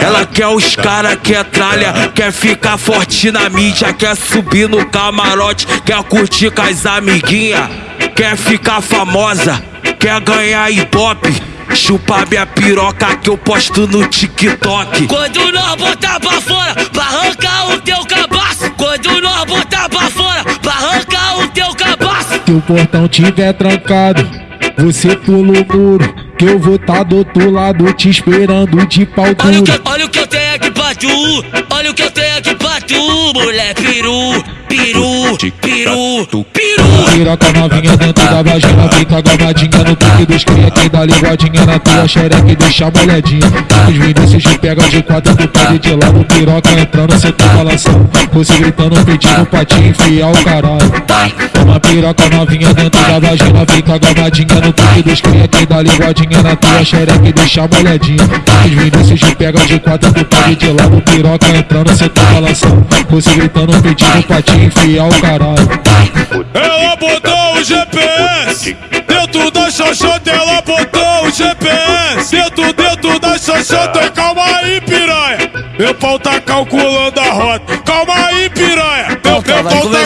Ela quer os cara que é tralha, quer ficar forte na mídia, quer subir no camarote, quer curtir com as amiguinha, quer ficar famosa, quer ganhar ibope. Chupa minha piroca que eu posto no TikTok. Quando nós botar pra fora, pra arrancar o teu cabaço. Quando nós botar pra fora, pra arrancar o teu cabaço. Se o portão tiver trancado, você pula o muro. Que eu vou tá do outro lado te esperando de pau Olha que, olha o que eu tenho aqui pra tu. Olha o que eu tenho aqui pra tu, mulher. Peru, peru, peru, peru. Piroca novinha dentro da vagina Fica gravadinha no pique dos cria Que dá linguadinha na tua xereca e deixa molhadinha Os Vinícius te pega de quatro Tu pode de lado, piroca entrando Cê tá balançando, você gritando Pedindo pra te enfiar o caralho. Toma piroca novinha dentro da vagina Fica gravadinha no pique dos cria Que dá linguadinha na tua xereca e deixa molhadinha Os Vinícius te pega de quatro Tu pode de lado, piroca entrando Cê tá balançando, você gritando Pedindo pra te enfiar o caralho. Ela botou o GPS dentro da xoxota, ela botou o GPS dentro, dentro da xoxota. Calma aí, piranha. Meu pau tá calculando a rota. Calma aí, piranha. Meu, meu pau tá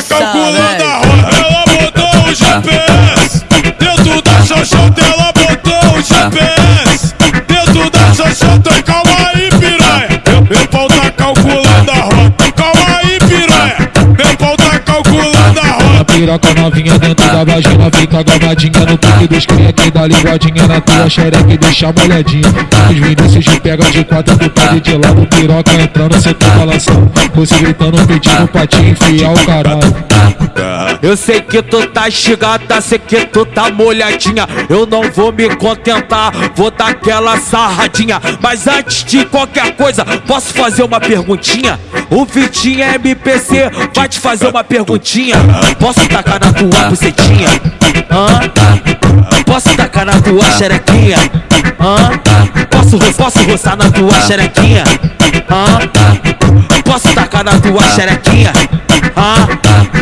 piroca novinha dentro da vagina Fica gravadinha no pique dos cria Que dá linguadinha na tua xereca e deixa molhadinha. Os Vinícius te pega de quatro Tu pode de lado, piroca entrando Cê tá balançando, você gritando Pedindo pra te enfiar o caralho Eu sei que tu tá chegada, sei que tu tá molhadinha. Eu não vou me contentar, vou dar aquela sarradinha. Mas antes de qualquer coisa, posso fazer uma perguntinha? O Vitinho MPC vai te fazer uma perguntinha. Posso tacar na tua bucetinha? Hã? Posso tacar na tua xerequinha? Hã? Posso, posso roçar na tua xerequinha? Hã? Posso tacar na tua xerequinha? Hã?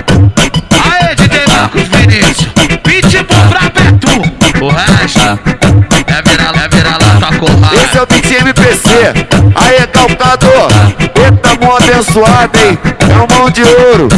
Resto é virar, é lata com Esse é o beat MPC, aí calcador, eita mão abençoada, hein? É um mão de ouro.